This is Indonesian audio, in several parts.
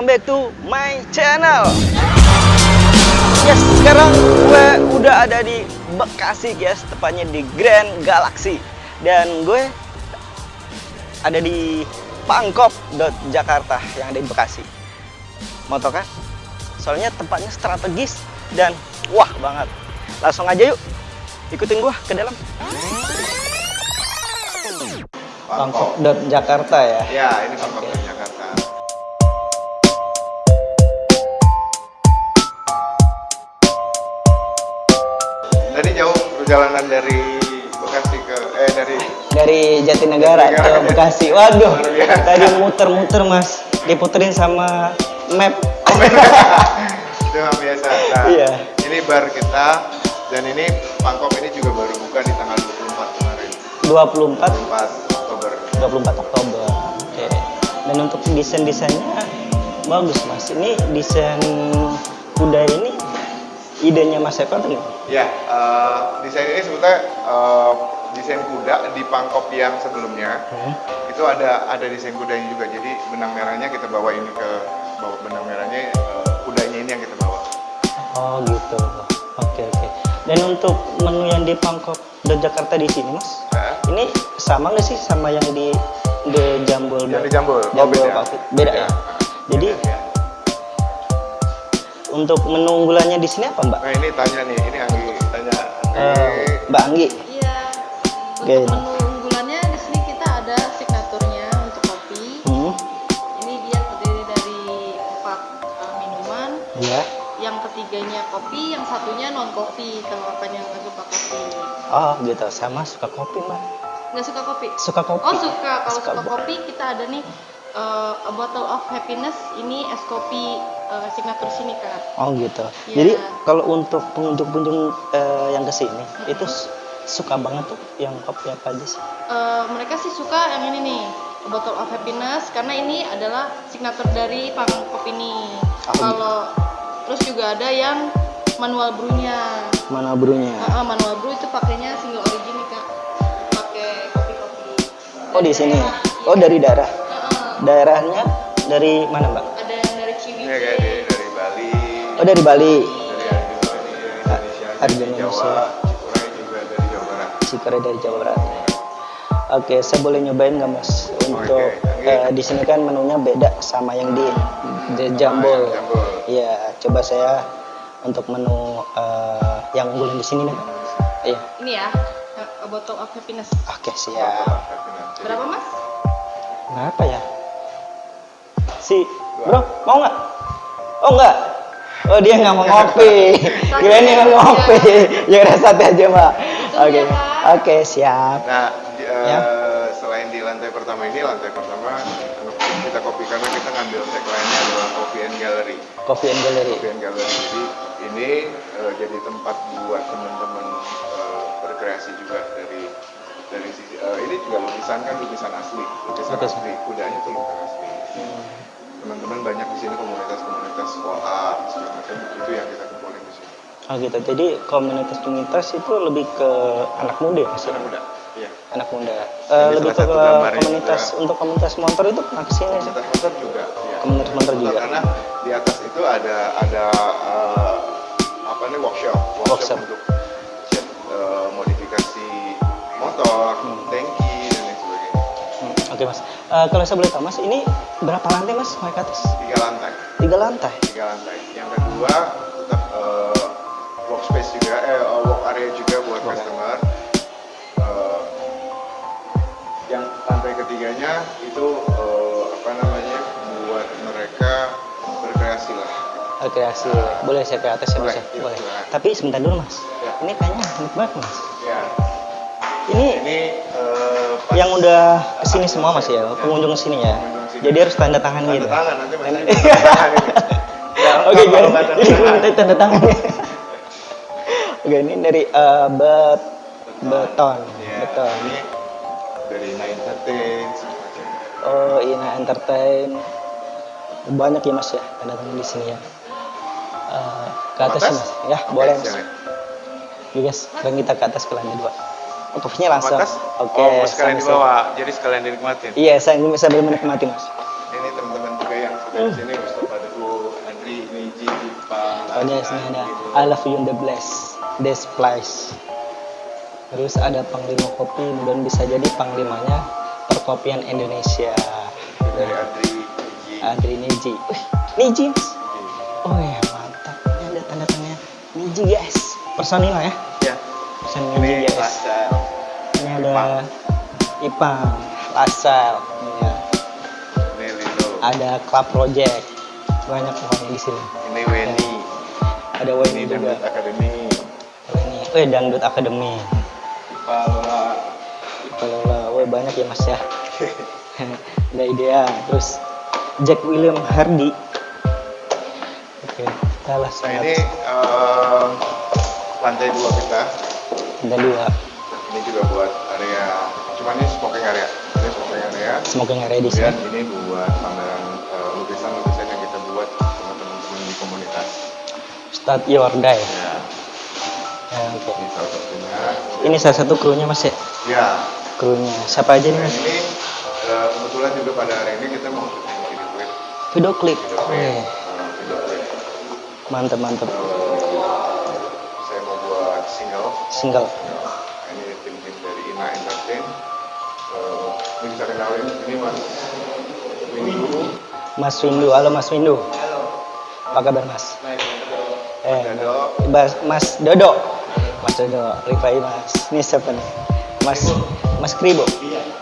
welcome back to my channel. Yes, sekarang gue udah ada di Bekasi guys, tepatnya di Grand Galaxy. Dan gue ada di Pangkop Jakarta yang ada di Bekasi. Mau tau kan? Soalnya tempatnya strategis dan wah banget. Langsung aja yuk, ikutin gue ke dalam. Pangkop Jakarta ya? Ya, ini Pangkop Jakarta. Perjalanan dari Bekasi ke eh dari dari Jatinegara ke Jatinegara. Bekasi. Waduh, tadi muter-muter mas, diputerin sama map. itu yang biasa. Nah, Iya. ini bar kita dan ini Pangkop ini juga baru buka di tanggal 24 kemarin. 24 24 Oktober. 24 Oktober. Oke. Dan untuk desain-desainnya bagus mas. Ini desain kuda ini idenya Mas Eko tuh. Ya, eh, desain ini sebetulnya eh, desain kuda di Pangkop yang sebelumnya. Hmm. itu ada ada desain kudanya juga jadi benang merahnya kita bawa ini ke bawa benang merahnya eh, kudanya ini yang kita bawa Oh gitu. Oke oke. Dan untuk menu yang di Pangkop dan Jakarta di sini mas, Hah? ini sama nggak sih sama yang di The Jambul? yang di Jambul oh, Jambul beda Coffee. Beda ya? Jadi Beda, ya. Untuk menu unggulannya di sini apa mbak? nah ini tanya nih ini Anggi tanya Eh, Anggi mbak Anggi. Iya. Oke. Untuk menu unggulannya di sini kita ada signaturnya untuk kopi. Hmm. Ini dia terdiri dari empat uh, minuman. Ya. Yang ketiganya kopi, yang satunya non kopi. Kalau kakaknya nggak suka kopi, Oh gitu. Sama suka kopi mbak. nggak suka kopi. Suka kopi. Oh suka. Kalau Suka, suka, kopi kita ada nih uh, a bottle of happiness. Ini es kopi uh, signatur sini kak. Oh gitu. Iya. Jadi kalau untuk pengunjung-pengunjung eh, yang ke sini itu s- suka banget tuh yang kopi apa aja sih? Eh, mereka sih suka yang ini nih bottle of happiness karena ini adalah signatur dari pangkop ini Oh, kalau terus juga ada yang manual brewnya Mana brunya? Ah, ah, manual brew itu pakainya single origin nih kak pakai kopi-kopi Oh di sini. Oh dari daerah. Ah, ah. Daerahnya dari mana mbak? Oh dari Bali. dari Indonesia Arjuna dari. Jawa Cikuray juga dari Jawa Barat Cikore dari Jawa Barat. Oke, saya boleh nyobain nggak mas? Untuk Oke, oke. eh, di sini kan menunya beda sama yang di The Jambul. Jambul. Iya, coba saya untuk menu eh, yang unggulan di sini nih. Iya. ini ya A bottle of happiness Oke, siap. Jadi, berapa mas Kenapa ya? Si, bro, mau nggak? Oh nggak? Oh dia nggak mau ngopi. Kira ini nggak mau ngopi. Ya udah satu aja mbak. Oke, ya, oke siap. Nah, di- eh, Ya. selain di lantai pertama ini, lantai pertama kita kopi karena kita ngambil tagline-nya adalah Coffee and Gallery. Coffee and Gallery. Coffee and Gallery. Jadi ini eh, jadi tempat buat teman-teman eh, berkreasi juga dari dari sisi eh, ini juga lukisan kan lukisan asli, lukisan Lukisan. asli, kudanya itu lukisan asli. Teman-teman banyak di sini komunitas-komunitas wall art segala macam itu yang kita kumpulin di sini. Oh gitu. Jadi komunitas-komunitas itu lebih ke anak muda ya? Anak muda. Iya. Anak muda. Ini lebih ke komunitas juga. untuk komunitas motor itu pernah ke sini sih. Komunitas motor juga. ya. Komunitas motor juga. Karena di atas itu ada ada eh, apa nih workshop, workshop, Workshop. untuk eh, modifikasi motor, tangki dan lain sebagainya. Hmm, Oke mas. Eh, kalau saya boleh tahu mas, ini berapa lantai mas naik ke atas? Tiga lantai, Tiga lantai. tiga lantai. Yang kedua tetap eh, workspace juga, eh eh, work area juga buat area. customer. Eh, yang lantai ketiganya itu eh, apa namanya buat mereka berkreasi lah. Rekreasi. Boleh saya ke atas ya mas? Boleh, ya? iya, Boleh. silakan. Tapi sebentar dulu mas. Ya. Ini kayaknya unik banget mas. Ya, Ini ini pas- yang udah ke sini semua mas ya, pengunjung ke sini ya. Pengunjung ke sini. Jadi harus tanda tangan tanda gitu. tangan nanti masih Tanda- tanda tangan ini. Ya, Oke, kalau jadi, nggak tanda tangan. Oke, ini dari eh, bet beton, Iya, beton. Ini dari Entertain. Oh, Ina Entertain. Banyak ya mas ya tanda tangan di sini ya. Eh, ke atas Atas? mas, ya Oke, boleh mas. Yuk guys, sekarang kita ke atas ke lantai dua. Oh, posisinya langsung. Oke. Oh, mau sekalian sama-sama. dibawa, jadi sekalian dinikmatin. Iya, saya ini benar menikmati mas. Ini teman-teman juga yang sudah di sini Mustafa Soalnya sini ada I love you in the bless this place. Terus ada Panglima Kopi, mudah bisa jadi panglimanya perkopian Indonesia. dari Andri Gigi. Andri Niji. Wih, Niji mas. Oh ya mantap. Ini ada tanda tanya Niji guys. Personil ya. Ya. Personil Ini Niji guys. Lasel. Ini ada Ipang, Lasal, ya. Ada Club Project. Banyak pokoknya di sini. Ini Weni. Ada Ini Wayne juga. Dangdut Academy. Ini, eh Dangdut Academy. Palola. Kalau weh banyak ya mas ya. ada idea. Terus Jack William Hardy. Oke, kita Nah langsung ini eh, lantai dua kita. ada dua Ini juga buat area. Cuman ini smoking area. Ini smoking area. smoking area di sini. Kemudian ini buat pameran eh, lukisan-lukisan Start Your Day. Ya, Ya, oke. ini salah satunya. Ini salah satu krunya mas ya. Ya, Krunya siapa aja nih mas? ini eh, kebetulan juga pada hari ini kita mau syuting video klip. Video klip. Video Oh, klip. iya. eh, video klip. Mantep mantep. Eh, saya mau buat single. Single. Ini tim-tim dari Ina Entertain. Eh, ini bisa kenalin, ini Mas Windu. Mas Windu, halo Mas Windu. Apa kabar Mas? Eh, Dodo. Mas, Mas Dodo. Mas Dodo, reply Mas. Ini siapa nih? Mas Mas Kribo.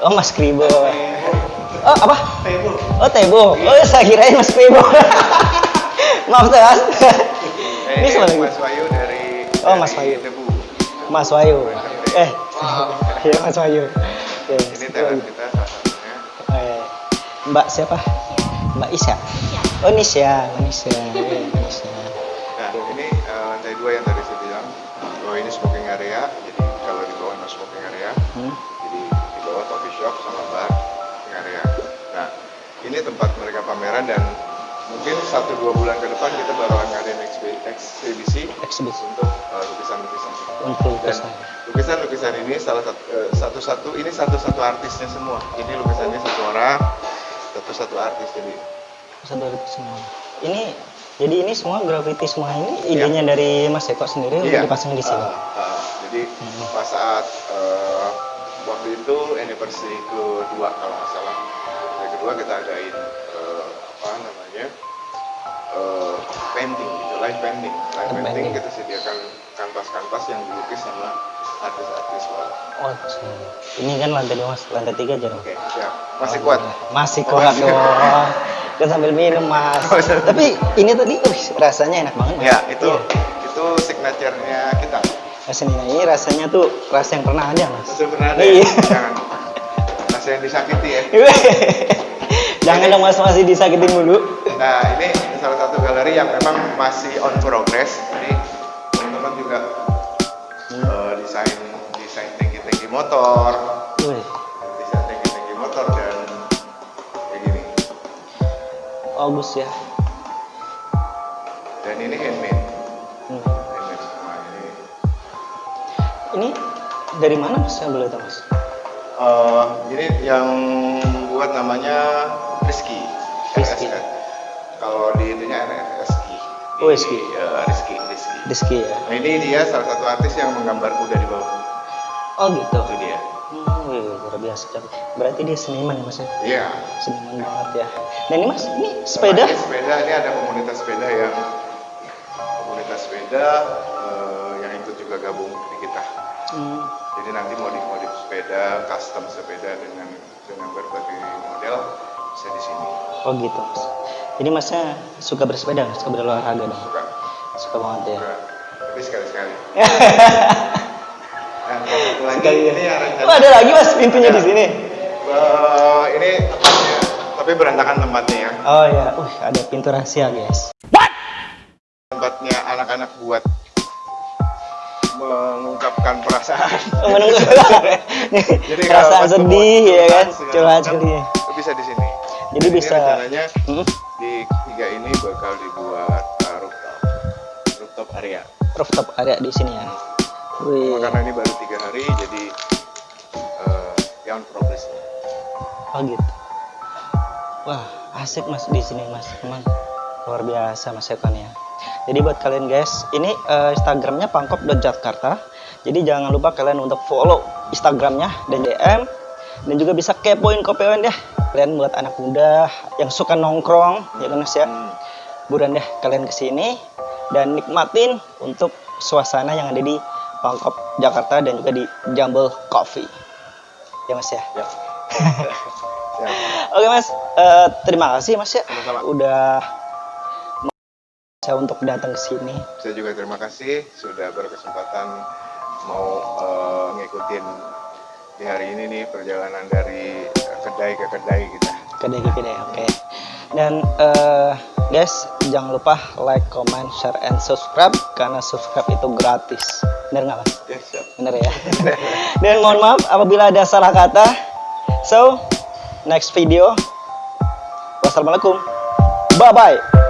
Oh Mas Kribo. Oh apa? Tebo. Oh Tebo. Oh saya kirain Mas Kribo. Maaf tuh Mas. Eh, Ini siapa lagi? Mas Wayu dari Oh, Mas dari Wayu. Debu. Mas Wayu. Eh, iya Mas Wayu. Oke, Ini talent kita salah satunya. Iya. Mbak siapa? Mbak Isya. Oh Nisya, oh, Nisya. Iya, Nisya. Dua yang tadi saya bilang. Oh, ini smoking area. Jadi kalau di bawah no smoking area. Hmm. Jadi di bawah coffee shop sama bar smoking area. Nah, ini tempat mereka pameran dan mungkin satu dua bulan ke depan kita baru akan ngadain eksibisi Eksibisi untuk eh, lukisan-lukisan. untuk lukisan. lukisan-lukisan ini salah satu eh, satu-satu ini satu-satu artisnya semua. Ini lukisannya satu orang, satu-satu artis jadi. Satu itu semua. Ini jadi ini semua graffiti semua ini idenya dari Mas Eko sendiri Iya. untuk dipasang di sini. Ah, ah. jadi Hmm. pas saat eh, waktu itu anniversary kedua kalau nggak salah. Yang kedua kita adain eh, apa namanya eh, painting gitu, live painting. Live painting painting. kita sediakan kanvas-kanvas yang dilukis sama artis-artis luar. Oh, ini kan lantai dua mas, lantai tiga aja. Oke, siap. Masih kuat. Masih Oh, kuat dong. Kan sambil minum mas. Oh, sambil- Tapi ini tadi, uh, rasanya enak banget mas. Ya, itu Iya. itu signaturenya kita. Rasanya ini rasanya tuh rasa yang pernah ada mas. Itu pernah ada. Iya. ya? Jangan. Rasa yang disakiti ya. Jangan dong mas masih disakitin mulu. Nah, ini salah satu galeri yang memang masih on progress. Jadi teman-teman juga eh, desain desain tangki-tangki motor, bagus ya. Dan ini handmade, Hmm. handmade semua ini. Ini dari mana mas? Saya boleh tahu mas. Eh, ini yang buat namanya Rizky. Rizky. RSK. Kalau di itunya RSK. Oh, Rizky. Rizky, Rizky. Rizky ya. Nah, ini dia salah satu artis yang menggambar kuda di bawah. Oh gitu. Itu dia. Hmm, luar biasa. Berarti dia seniman ya mas ya? Iya. Seniman banget ya. Dan ini mas, ini sepeda? Sama ini sepeda ini ada komunitas sepeda yang komunitas sepeda eh, yang ikut juga gabung di kita. Hmm. Jadi nanti modif-modif sepeda, custom sepeda dengan dengan berbagai model bisa di sini. Oh gitu mas. Jadi masnya suka bersepeda, suka berolahraga dong? Suka. Suka banget ya. Suka. Tapi sekali-sekali. Lagi ya. ini yang rencana. Oh ada lagi mas pintunya di sini. Eh, ini tempatnya, tapi berantakan tempatnya ya. Oh ya, uh ada pintu rahasia guys. Tempatnya anak-anak buat mengungkapkan perasaan. Menunggu. Jadi Perasaan kalau sedih ya kan, curhat sedih. bisa di sini. Jadi Ini bisa. rencananya Hmm, di tiga ini bakal dibuat uh, rooftop, rooftop area. rooftop area di sini ya. Cuma karena ini baru tiga hari, jadi uh, yang progress. Oh gitu. Wah asik mas di sini mas, emang luar biasa mas ya. Jadi buat kalian guys, ini eh, Instagramnya pangkop.jakarta. Jadi jangan lupa kalian untuk follow Instagramnya dan DM dan juga bisa kepoin kopeon deh. Kalian buat anak muda yang suka nongkrong, ya kan Mas ya. Hmm. Buruan deh kalian ke sini dan nikmatin untuk suasana yang ada di Pangkop Jakarta dan juga di Jumble Coffee. Ya Mas ya. Ya. Siap. Oke Mas, Eh, terima kasih Mas ya Sama-sama. udah saya untuk datang ke sini. Saya juga terima kasih sudah berkesempatan mau eh, ngikutin di hari ini nih perjalanan dari kedai ke kedai kita. Kedai kedai, oke. Dan eh, guys, jangan lupa like, comment, share, and subscribe karena subscribe itu gratis. Bener nggak mas? Ya, siap. Bener ya. Dan mohon maaf apabila ada salah kata. So, next video. Wassalamualaikum. Bye bye.